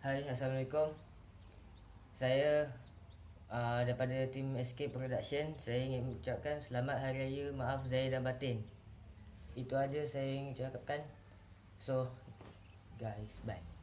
Hai, Assalamualaikum. Saya uh, daripada tim Escape Production Saya ingin mengucapkan selamat hari raya Maaf Zahir dan Batin. Itu aja saya ingin ucapkan. So, guys, bye.